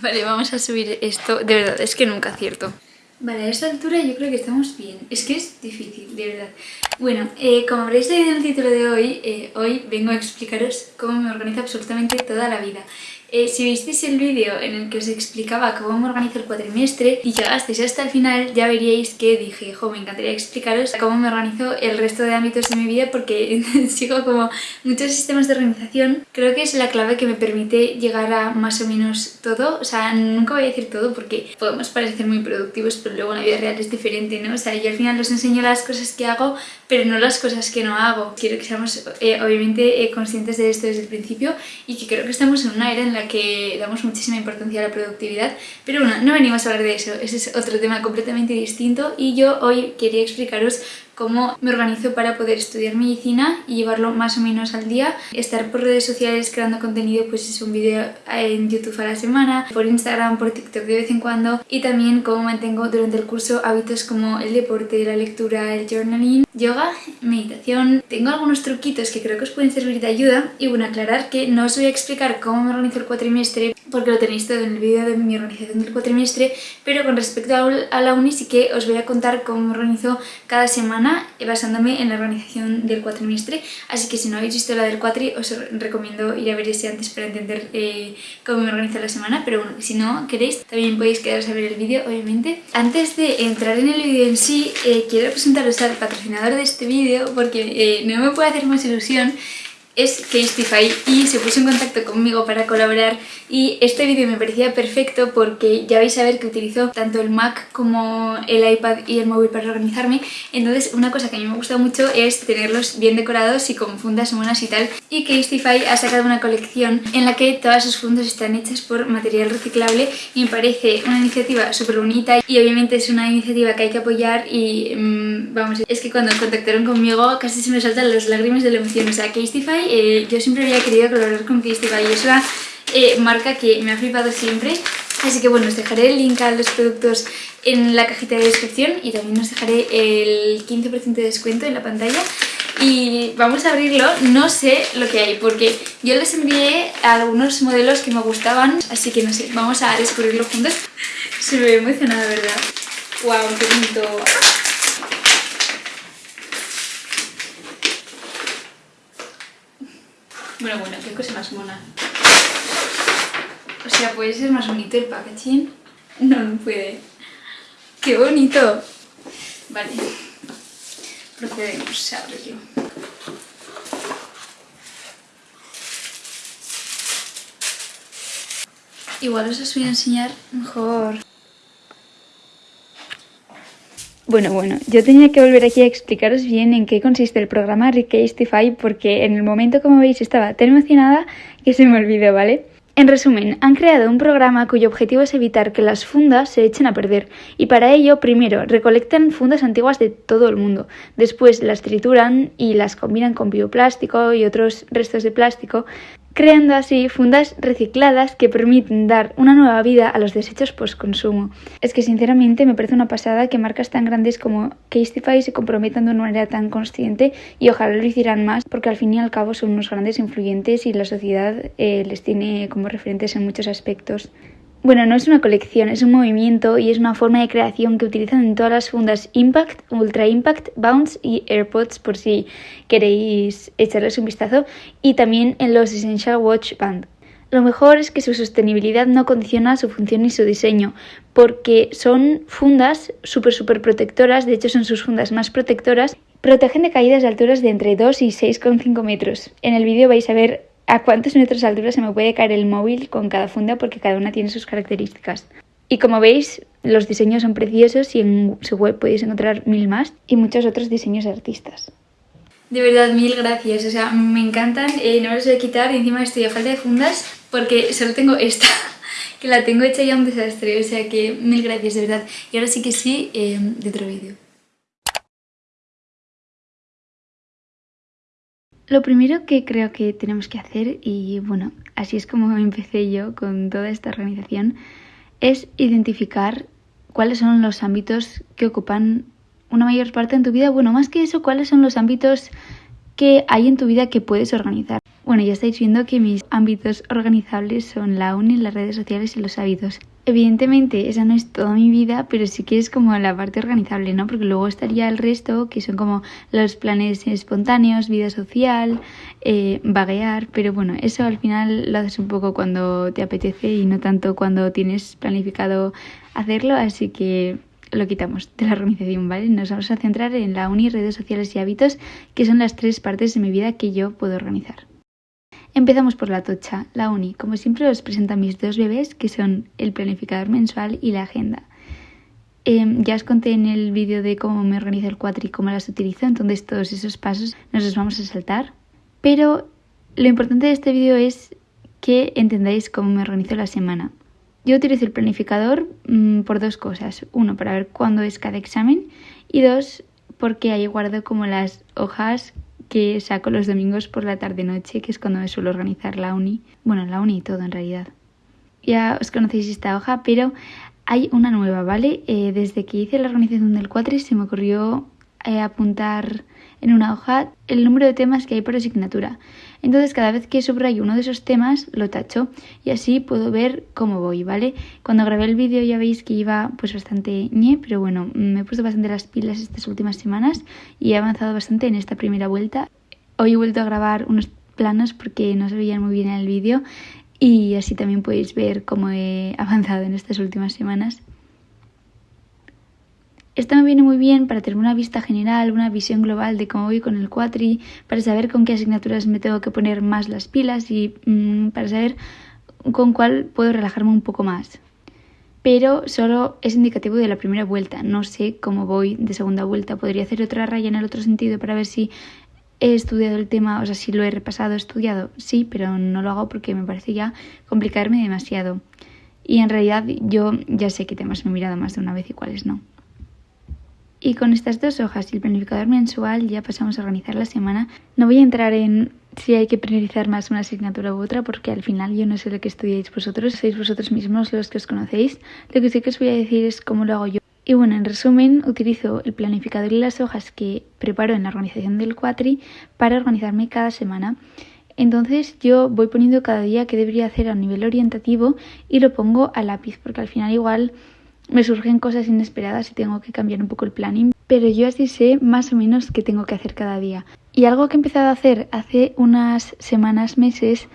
Vale, vamos a subir esto. De verdad, es que nunca acierto. Vale, a esta altura yo creo que estamos bien. Es que es difícil, de verdad. Bueno, eh, como habréis leído en el título de hoy, eh, hoy vengo a explicaros cómo me organizo absolutamente toda la vida. Eh, si visteis el vídeo en el que os explicaba cómo me organizo el cuatrimestre y llegasteis hasta el final, ya veríais que dije, jo, me encantaría explicaros cómo me organizo el resto de ámbitos de mi vida porque sigo como muchos sistemas de organización. Creo que es la clave que me permite llegar a más o menos todo. O sea, nunca voy a decir todo porque podemos parecer muy productivos, pero luego en la vida real es diferente, ¿no? O sea, yo al final os enseño las cosas que hago, pero no las cosas que no hago. Quiero que seamos eh, obviamente eh, conscientes de esto desde el principio y que creo que estamos en una era en la que damos muchísima importancia a la productividad, pero bueno, no venimos a hablar de eso, ese es otro tema completamente distinto. Y yo hoy quería explicaros cómo me organizo para poder estudiar medicina y llevarlo más o menos al día. Estar por redes sociales creando contenido, pues es un vídeo en YouTube a la semana, por Instagram, por TikTok de vez en cuando. Y también cómo mantengo durante el curso hábitos como el deporte, la lectura, el journaling, yoga, meditación. Tengo algunos truquitos que creo que os pueden servir de ayuda y bueno, aclarar que no os voy a explicar cómo me organizo el cuatrimestre porque lo tenéis todo en el vídeo de mi organización del cuatrimestre, pero con respecto a la uni sí que os voy a contar cómo me organizo cada semana basándome en la organización del cuatrimestre, así que si no habéis visto la del cuatri os recomiendo ir a ver ese antes para entender eh, cómo me organizo la semana, pero bueno, si no queréis también podéis quedaros a ver el vídeo, obviamente. Antes de entrar en el vídeo en sí, eh, quiero presentaros al patrocinador de este vídeo porque eh, no me puede hacer más ilusión es Casetify y se puso en contacto conmigo para colaborar. Y este vídeo me parecía perfecto porque ya vais a ver que utilizo tanto el Mac como el iPad y el móvil para organizarme. Entonces una cosa que a mí me gusta mucho es tenerlos bien decorados y con fundas monas y tal. Y Casetify ha sacado una colección en la que todas sus fundas están hechas por material reciclable y me parece una iniciativa súper bonita y obviamente es una iniciativa que hay que apoyar y mmm, vamos, es que cuando contactaron conmigo casi se me saltan las lágrimas de la emoción, o sea, Casetify eh, yo siempre había querido colaborar con Casetify y es una eh, marca que me ha flipado siempre. Así que bueno, os dejaré el link a los productos en la cajita de descripción y también os dejaré el 15% de descuento en la pantalla. Y vamos a abrirlo, no sé lo que hay porque yo les envié algunos modelos que me gustaban, así que no sé, vamos a descubrirlo juntos. Se me ve emocionada, ¿verdad? ¡Wow! ¡Qué bonito! Bueno, bueno, qué cosa más mona. O sea, puede ser más bonito el packaging. No, no puede. ¡Qué bonito! Vale. Procedemos a abrirlo. Igual os voy a enseñar mejor. Bueno, bueno, yo tenía que volver aquí a explicaros bien en qué consiste el programa Recastify porque en el momento, como veis, estaba tan emocionada que se me olvidó, ¿vale? En resumen, han creado un programa cuyo objetivo es evitar que las fundas se echen a perder y para ello, primero, recolectan fundas antiguas de todo el mundo, después las trituran y las combinan con bioplástico y otros restos de plástico, creando así fundas recicladas que permiten dar una nueva vida a los desechos post-consumo. Es que sinceramente me parece una pasada que marcas tan grandes como Casetify se comprometan de una manera tan consciente y ojalá lo hicieran más porque al fin y al cabo son unos grandes influyentes y la sociedad eh, les tiene como referentes en muchos aspectos. Bueno, no es una colección, es un movimiento y es una forma de creación que utilizan en todas las fundas Impact, Ultra Impact, Bounce y AirPods por si queréis echarles un vistazo y también en los Essential Watch Band. Lo mejor es que su sostenibilidad no condiciona su función ni su diseño, porque son fundas súper súper protectoras, de hecho son sus fundas más protectoras, protegen de caídas de alturas de entre 2 y 6,5 metros. En el vídeo vais a ver a cuántos metros de altura se me puede caer el móvil con cada funda porque cada una tiene sus características. Y como veis, los diseños son preciosos y en su web podéis encontrar mil más y muchos otros diseños de artistas. De verdad, mil gracias. O sea, me encantan. Eh, no los voy a quitar encima estoy a falta de fundas porque solo tengo esta, que la tengo hecha ya un desastre. O sea que mil gracias, de verdad. Y ahora sí que sí, eh, de otro vídeo. Lo primero que creo que tenemos que hacer, y bueno, así es como empecé yo con toda esta organización, es identificar cuáles son los ámbitos que ocupan una mayor parte en tu vida. Bueno, más que eso, cuáles son los ámbitos que hay en tu vida que puedes organizar. Bueno, ya estáis viendo que mis ámbitos organizables son la uni, las redes sociales y los hábitos. Evidentemente, esa no es toda mi vida, pero sí que es como la parte organizable, ¿no? Porque luego estaría el resto, que son como los planes espontáneos, vida social, eh, vaguear, pero bueno, eso al final lo haces un poco cuando te apetece y no tanto cuando tienes planificado hacerlo, así que lo quitamos de la organización, ¿vale? Nos vamos a centrar en la uni, redes sociales y hábitos, que son las tres partes de mi vida que yo puedo organizar. Empezamos por la tocha, la uni. Como siempre os presento a mis dos bebés, que son el planificador mensual y la agenda. Em, ya os conté en el vídeo de cómo me organizo el cuatri y cómo las utilizo, entonces todos esos pasos nos los vamos a saltar. Pero lo importante de este vídeo es que entendáis cómo me organizo la semana. Yo utilizo el planificador mm, por dos cosas. Uno, para ver cuándo es cada examen y dos, porque ahí guardo como las hojas que saco los domingos por la tarde-noche, que es cuando me suelo organizar la uni. Bueno, la uni y todo en realidad. Ya os conocéis esta hoja, pero hay una nueva, ¿vale? Eh, desde que hice la organización del cuatri se me ocurrió eh, apuntar en una hoja el número de temas que hay por asignatura. Entonces cada vez que subrayo uno de esos temas lo tacho y así puedo ver cómo voy, ¿vale? Cuando grabé el vídeo ya veis que iba pues bastante ñe, pero bueno, me he puesto bastante las pilas estas últimas semanas y he avanzado bastante en esta primera vuelta. Hoy he vuelto a grabar unos planos porque no se veían muy bien en el vídeo y así también podéis ver cómo he avanzado en estas últimas semanas. Esto me viene muy bien para tener una vista general, una visión global de cómo voy con el cuatri, para saber con qué asignaturas me tengo que poner más las pilas y mm, para saber con cuál puedo relajarme un poco más. Pero solo es indicativo de la primera vuelta, no sé cómo voy de segunda vuelta. Podría hacer otra raya en el otro sentido para ver si he estudiado el tema, o sea, si lo he repasado, estudiado, sí, pero no lo hago porque me parece ya complicarme demasiado. Y en realidad yo ya sé qué temas me he mirado más de una vez y cuáles no. Y con estas dos hojas y el planificador mensual ya pasamos a organizar la semana. No voy a entrar en si hay que priorizar más una asignatura u otra porque al final yo no sé lo que estudiáis vosotros, sois vosotros mismos los que os conocéis. Lo que sí que os voy a decir es cómo lo hago yo. Y bueno, en resumen, utilizo el planificador y las hojas que preparo en la organización del cuatri para organizarme cada semana. Entonces yo voy poniendo cada día qué debería hacer a nivel orientativo y lo pongo a lápiz porque al final igual me surgen cosas inesperadas y tengo que cambiar un poco el planning, pero yo así sé más o menos qué tengo que hacer cada día. Y algo que he empezado a hacer hace unas semanas, meses,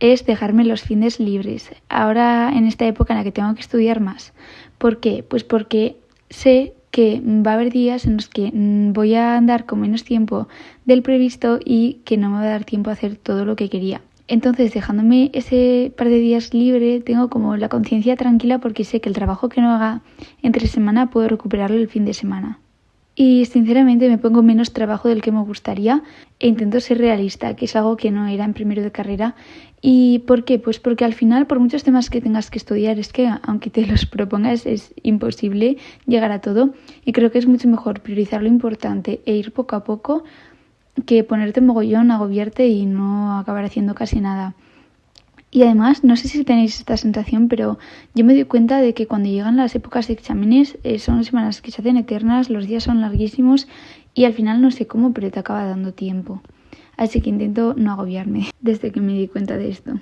es dejarme los fines libres. Ahora en esta época en la que tengo que estudiar más. ¿Por qué? Pues porque sé que va a haber días en los que mm, voy a andar con menos tiempo del previsto y que no me va a dar tiempo a hacer todo lo que quería. Entonces, dejándome ese par de días libre, tengo como la conciencia tranquila porque sé que el trabajo que no haga entre semana puedo recuperarlo el fin de semana. Y sinceramente me pongo menos trabajo del que me gustaría e intento ser realista, que es algo que no era en primero de carrera. ¿Y por qué? Pues porque al final, por muchos temas que tengas que estudiar, es que aunque te los propongas, es imposible llegar a todo. Y creo que es mucho mejor priorizar lo importante e ir poco a poco que ponerte mogollón, agobiarte y no acabar haciendo casi nada. Y además, no sé si tenéis esta sensación, pero yo me doy cuenta de que cuando llegan las épocas de exámenes eh, son semanas que se hacen eternas, los días son larguísimos y al final no sé cómo, pero te acaba dando tiempo. Así que intento no agobiarme desde que me di cuenta de esto.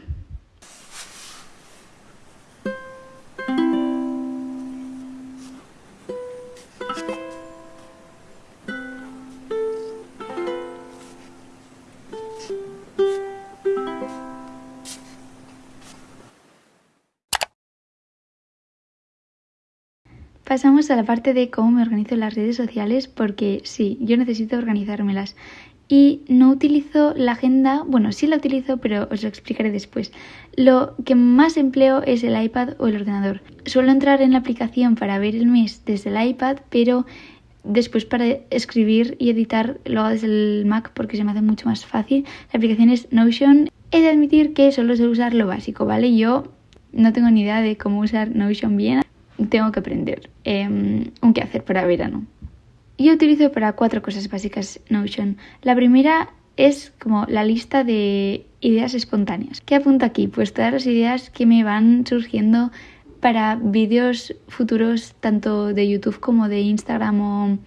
Pasamos a la parte de cómo me organizo las redes sociales porque sí, yo necesito organizármelas. Y no utilizo la agenda, bueno, sí la utilizo, pero os lo explicaré después. Lo que más empleo es el iPad o el ordenador. Suelo entrar en la aplicación para ver el mes desde el iPad, pero después para escribir y editar lo hago desde el Mac porque se me hace mucho más fácil. La aplicación es Notion. He de admitir que solo sé usar lo básico, ¿vale? Yo no tengo ni idea de cómo usar Notion bien tengo que aprender eh, un qué hacer para verano. Yo utilizo para cuatro cosas básicas Notion. La primera es como la lista de ideas espontáneas. ¿Qué apunto aquí? Pues todas las ideas que me van surgiendo para vídeos futuros tanto de YouTube como de Instagram o,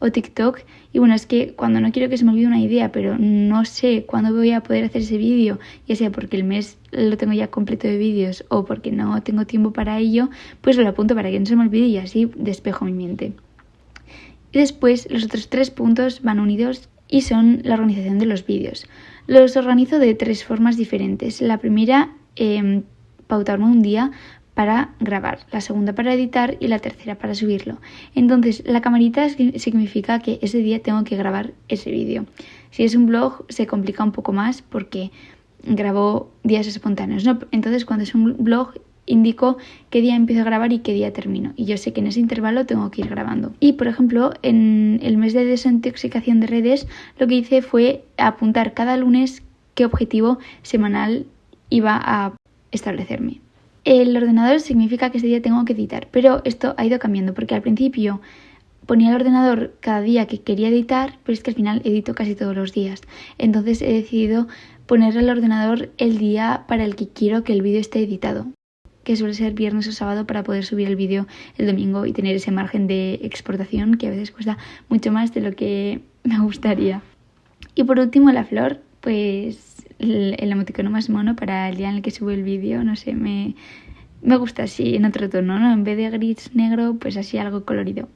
o TikTok. Y bueno, es que cuando no quiero que se me olvide una idea, pero no sé cuándo voy a poder hacer ese vídeo, ya sea porque el mes lo tengo ya completo de vídeos o porque no tengo tiempo para ello, pues lo apunto para que no se me olvide y así despejo mi mente. Y después los otros tres puntos van unidos y son la organización de los vídeos. Los organizo de tres formas diferentes. La primera, eh, pautarme un día para grabar, la segunda para editar y la tercera para subirlo. Entonces, la camarita significa que ese día tengo que grabar ese vídeo. Si es un blog, se complica un poco más porque grabo días espontáneos. ¿no? Entonces, cuando es un blog, indico qué día empiezo a grabar y qué día termino. Y yo sé que en ese intervalo tengo que ir grabando. Y, por ejemplo, en el mes de desintoxicación de redes, lo que hice fue apuntar cada lunes qué objetivo semanal iba a establecerme. El ordenador significa que ese día tengo que editar, pero esto ha ido cambiando porque al principio ponía el ordenador cada día que quería editar, pero es que al final edito casi todos los días. Entonces he decidido poner el ordenador el día para el que quiero que el vídeo esté editado, que suele ser viernes o sábado para poder subir el vídeo el domingo y tener ese margen de exportación que a veces cuesta mucho más de lo que me gustaría. Y por último la flor, pues el, emoticono más mono para el día en el que subo el vídeo, no sé, me, me gusta así en otro tono, ¿no? En vez de gris negro, pues así algo colorido.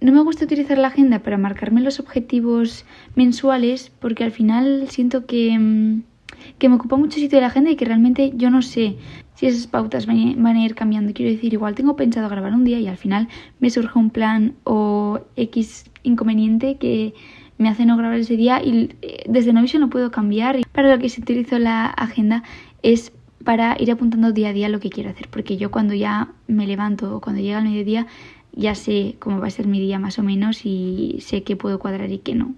No me gusta utilizar la agenda para marcarme los objetivos mensuales porque al final siento que mm, que me ocupa mucho sitio de la agenda y que realmente yo no sé si esas pautas van a ir cambiando. Quiero decir, igual tengo pensado grabar un día y al final me surge un plan o X inconveniente que me hace no grabar ese día y eh, desde Notion lo puedo cambiar. Para lo que se utilizo la agenda es para ir apuntando día a día lo que quiero hacer, porque yo cuando ya me levanto o cuando llega el mediodía ya sé cómo va a ser mi día más o menos y sé qué puedo cuadrar y qué no.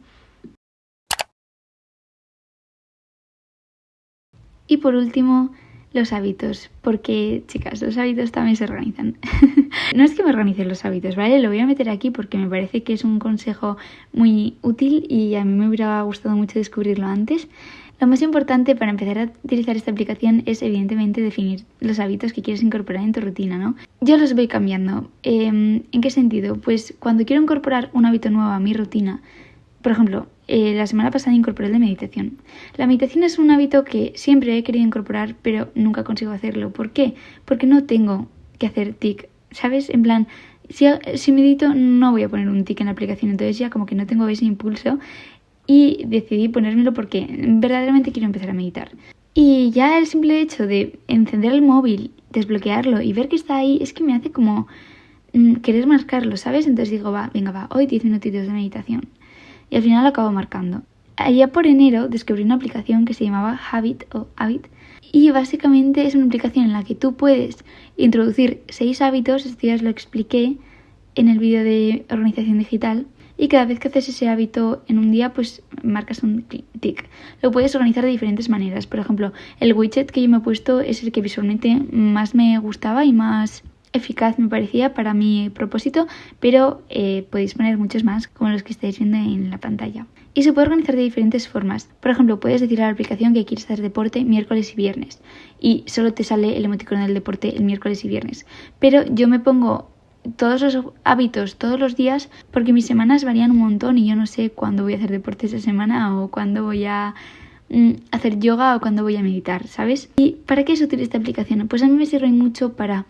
Y por último, los hábitos, porque chicas, los hábitos también se organizan. no es que me organicen los hábitos, ¿vale? Lo voy a meter aquí porque me parece que es un consejo muy útil y a mí me hubiera gustado mucho descubrirlo antes. Lo más importante para empezar a utilizar esta aplicación es evidentemente definir los hábitos que quieres incorporar en tu rutina, ¿no? Yo los voy cambiando. Em, ¿En qué sentido? Pues cuando quiero incorporar un hábito nuevo a mi rutina, por ejemplo, eh, la semana pasada incorporé el de meditación. La meditación es un hábito que siempre he querido incorporar, pero nunca consigo hacerlo. ¿Por qué? Porque no tengo que hacer tic, ¿sabes? En plan, si, si medito no voy a poner un tic en la aplicación, entonces ya como que no tengo ese impulso y decidí ponérmelo porque verdaderamente quiero empezar a meditar. Y ya el simple hecho de encender el móvil, desbloquearlo y ver que está ahí es que me hace como mm, querer marcarlo, ¿sabes? Entonces digo, va, venga, va, hoy 10 minutitos de meditación y al final lo acabo marcando. Allá por enero descubrí una aplicación que se llamaba Habit o Habit y básicamente es una aplicación en la que tú puedes introducir seis hábitos, esto ya os lo expliqué en el vídeo de organización digital, y cada vez que haces ese hábito en un día, pues marcas un tic. Lo puedes organizar de diferentes maneras. Por ejemplo, el widget que yo me he puesto es el que visualmente más me gustaba y más eficaz me parecía para mi propósito, pero eh, podéis poner muchos más como los que estáis viendo en la pantalla. Y se puede organizar de diferentes formas. Por ejemplo, puedes decir a la aplicación que quieres hacer deporte miércoles y viernes y solo te sale el emoticono del deporte el miércoles y viernes. Pero yo me pongo todos los hábitos todos los días porque mis semanas varían un montón y yo no sé cuándo voy a hacer deporte esa semana o cuándo voy a mm, hacer yoga o cuándo voy a meditar, ¿sabes? ¿Y para qué es útil esta aplicación? Pues a mí me sirve mucho para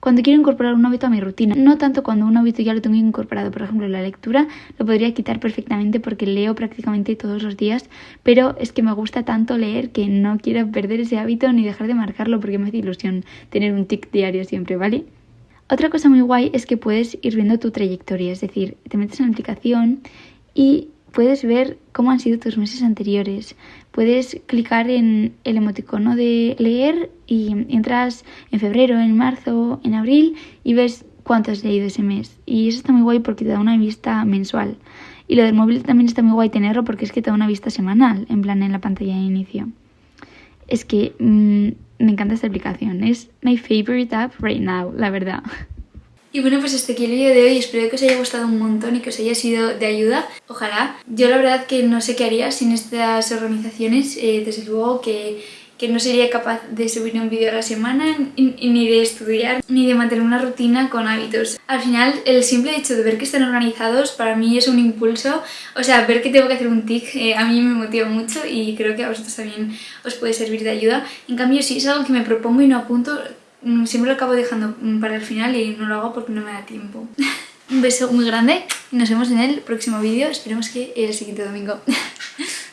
cuando quiero incorporar un hábito a mi rutina. No tanto cuando un hábito ya lo tengo incorporado. Por ejemplo, la lectura lo podría quitar perfectamente porque leo prácticamente todos los días, pero es que me gusta tanto leer que no quiero perder ese hábito ni dejar de marcarlo porque me hace ilusión tener un tic diario siempre, ¿vale? Otra cosa muy guay es que puedes ir viendo tu trayectoria, es decir, te metes en la aplicación y puedes ver cómo han sido tus meses anteriores. Puedes clicar en el emoticono de leer y entras en febrero, en marzo, en abril y ves cuánto has leído ese mes. Y eso está muy guay porque te da una vista mensual. Y lo del móvil también está muy guay tenerlo porque es que te da una vista semanal, en plan en la pantalla de inicio. Es que mm, me encanta esta aplicación. Es my favorite app right now, la verdad. Y bueno, pues este aquí el vídeo de hoy, espero que os haya gustado un montón y que os haya sido de ayuda. Ojalá. Yo la verdad que no sé qué haría sin estas organizaciones, eh, desde luego que que no sería capaz de subir un vídeo a la semana, ni de estudiar, ni de mantener una rutina con hábitos. Al final, el simple hecho de ver que están organizados para mí es un impulso, o sea, ver que tengo que hacer un tic eh, a mí me motiva mucho y creo que a vosotros también os puede servir de ayuda. En cambio, si es algo que me propongo y no apunto, siempre lo acabo dejando mm, para el final y no lo hago porque no me da tiempo. un beso muy grande y nos vemos en el próximo vídeo, esperemos que el siguiente domingo.